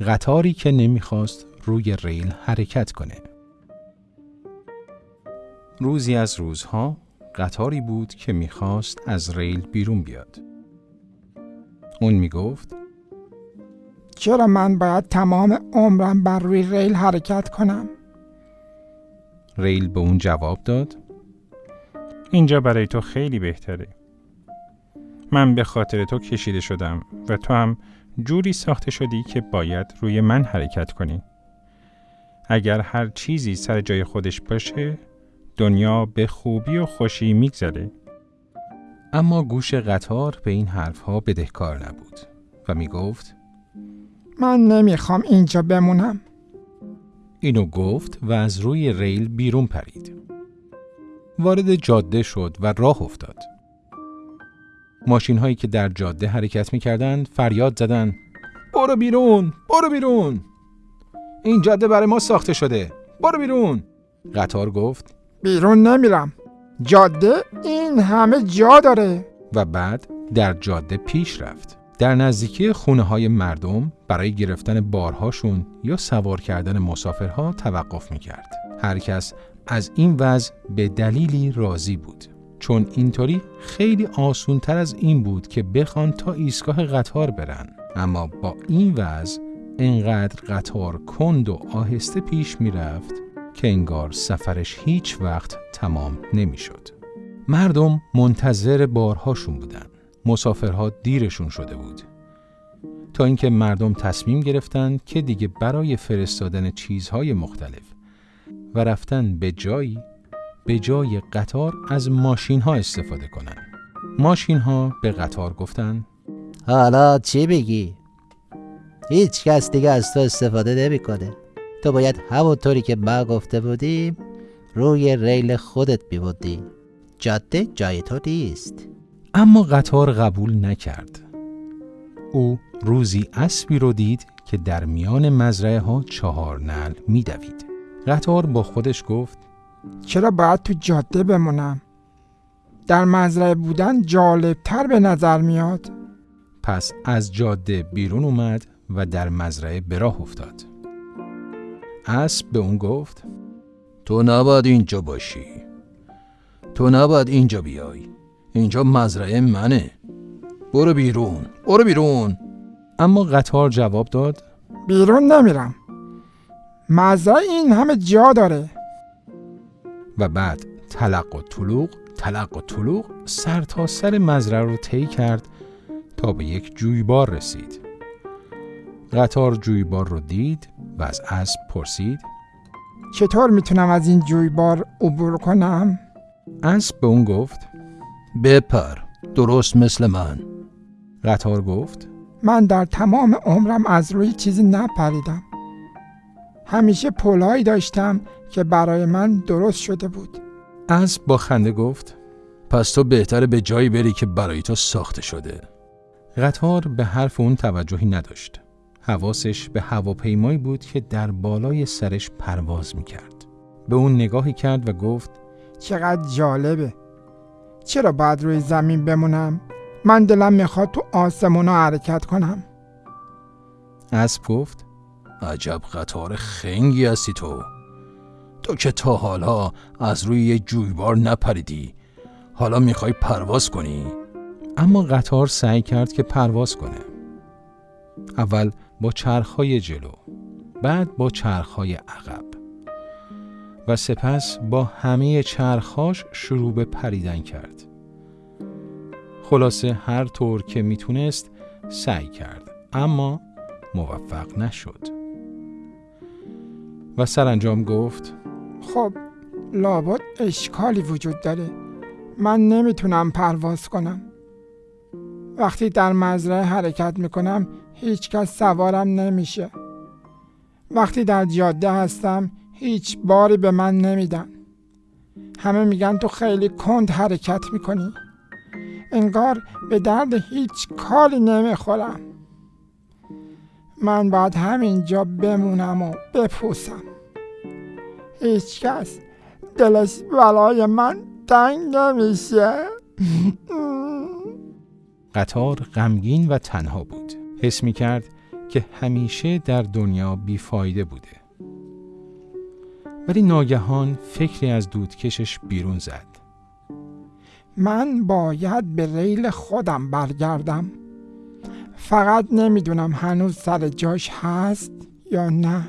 قطاری که نمی‌خواست روی ریل حرکت کنه. روزی از روزها قطاری بود که می‌خواست از ریل بیرون بیاد. اون می‌گفت چرا من باید تمام عمرم بر روی ریل حرکت کنم؟ ریل به اون جواب داد اینجا برای تو خیلی بهتره. من به خاطر تو کشیده شدم و تو هم جوری ساخته شدی که باید روی من حرکت کنی. اگر هر چیزی سر جای خودش باشه دنیا به خوبی و خوشی میگذره. اما گوش قطار به این حرفها بدهکار نبود و می‌گفت من نمی‌خوام اینجا بمونم. اینو گفت و از روی ریل بیرون پرید. وارد جاده شد و راه افتاد. ماشین هایی که در جاده حرکت می کردند فریاد زدن برو بیرون برو بیرون این جاده برای ما ساخته شده برو بیرون قطار گفت بیرون نمیرم. جاده این همه جا داره. و بعد در جاده پیش رفت. در نزدیکی خونه های مردم برای گرفتن بارهاشون یا سوار کردن مسافرها توقف می کرد. هر کس از این وضع به دلیلی راضی بود. چون اینطوری خیلی آسون تر از این بود که بخوان تا ایستگاه قطار برن. اما با این وضع انقدر قطار کند و آهسته پیش می رفت که انگار سفرش هیچ وقت تمام نمی شد. مردم منتظر بارهاشون بودن. مسافرها دیرشون شده بود. تا اینکه مردم تصمیم گرفتند که دیگه برای فرستادن چیزهای مختلف و رفتن به جایی به جای قطار از ماشین ها استفاده کنن. ماشین ها به قطار گفتن حالا چی بگی؟ هیچ کس دیگه از تو استفاده نمی‌کنه. تو باید همونطوری که ما گفته بودیم روی ریل خودت بیبودی. جاده جای تو نیست. اما قطار قبول نکرد. او روزی اسبی رو دید که در میان مزرعه ها چهار نل میدوید. قطار با خودش گفت چرا باید تو جاده بمونم؟ در مزرعه بودن جالبتر به نظر میاد. پس از جاده بیرون اومد و در مزرعه به راه افتاد. اسب به اون گفت تو نباید اینجا باشی تو نباید اینجا بیای اینجا مزرعه منه برو بیرون برو بیرون اما قطار جواب داد بیرون نمیرم. مزرعه این همه جا داره. و بعد تلق و طلوق تلق و طلوق سر تا سر مزرعه رو طی کرد تا به یک جویبار رسید. قطار جویبار رو دید و از اسب پرسید چطور می‌تونم از این جویبار عبور کنم؟ اسب به اون گفت بپر درست مثل من قطار گفت من در تمام عمرم از روی چیزی نپریدم. همیشه پلهایی داشتم که برای من درست شده بود. اسب با خنده گفت پس تو بهتره به جایی بری که برای تو ساخته شده قطار به حرف اون توجهی نداشت. حواسش به هواپیمایی بود که در بالای سرش پرواز می‌کرد. به اون نگاهی کرد و گفت چقدر جالبه. چرا باید روی زمین بمونم؟ من دلم می‌خواد تو آسمونا حرکت کنم. اسب گفت عجب قطار خنگی هستی تو تو که تا حالا از روی یه جویبار نپریدی حالا می‌خوای پرواز کنی اما قطار سعی کرد که پرواز کنه. اول با چرخهای جلو، بعد با چرخهای عقب و سپس با همه چرخهاش شروع به پریدن کرد. خلاصه هر طور که می‌تونست سعی کرد اما موفق نشد. و سرانجام گفت خب لابد اشکالی وجود داره. من نمی‌تونم پرواز کنم. وقتی در مزرعه حرکت می‌کنم هیچ کس سوارم نمیشه. وقتی در جاده هستم هیچ باری به من نمیدن. همه میگن تو خیلی کند حرکت می‌کنی. انگار به درد هیچ کاری نمی‌خورم. من باید همینجا بمونم و بپوسم. هیچ کس دلش برای من تنگ نمیشه. قطار غمگین و تنها بود. حس می کرد که همیشه در دنیا بیفایده بوده ولی ناگهان فکری از دودکشش بیرون زد من باید به ریل خودم برگردم فقط نمی‌دونم هنوز سر جاش هست یا نه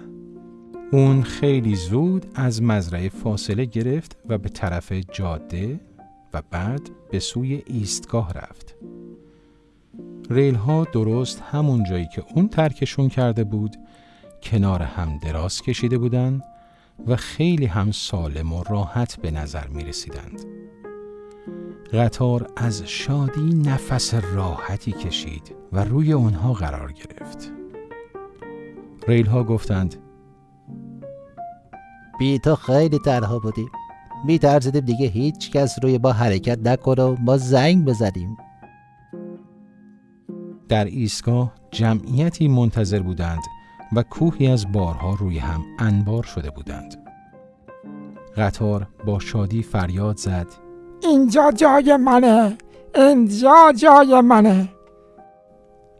اون خیلی زود از مزرعه فاصله گرفت و به طرف جاده و بعد به سوی ایستگاه رفت. ریل ها درست همون جایی که اون ترکشون کرده بود کنار هم دراز کشیده بودند و خیلی هم سالم و راحت به نظر می رسیدند. قطار از شادی نفس راحتی کشید و روی اونها قرار گرفت. ریل ها گفتند بی تو خیلی تنها بودیم می ترسیدیم دیگه هیچ کس روی با حرکت نکنه و ما زنگ بزنیم در ایستگاه جمعیتی منتظر بودند و کوهی از بارها روی هم انبار شده بودند. قطار با شادی فریاد زد اینجا جای منه اینجا جای منه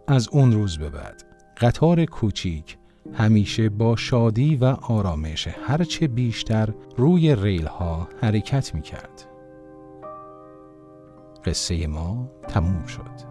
از اون روز به بعد قطار کوچیک همیشه با شادی و آرامش هرچه بیشتر روی ریل ها حرکت می کرد. قصه ما تموم شد.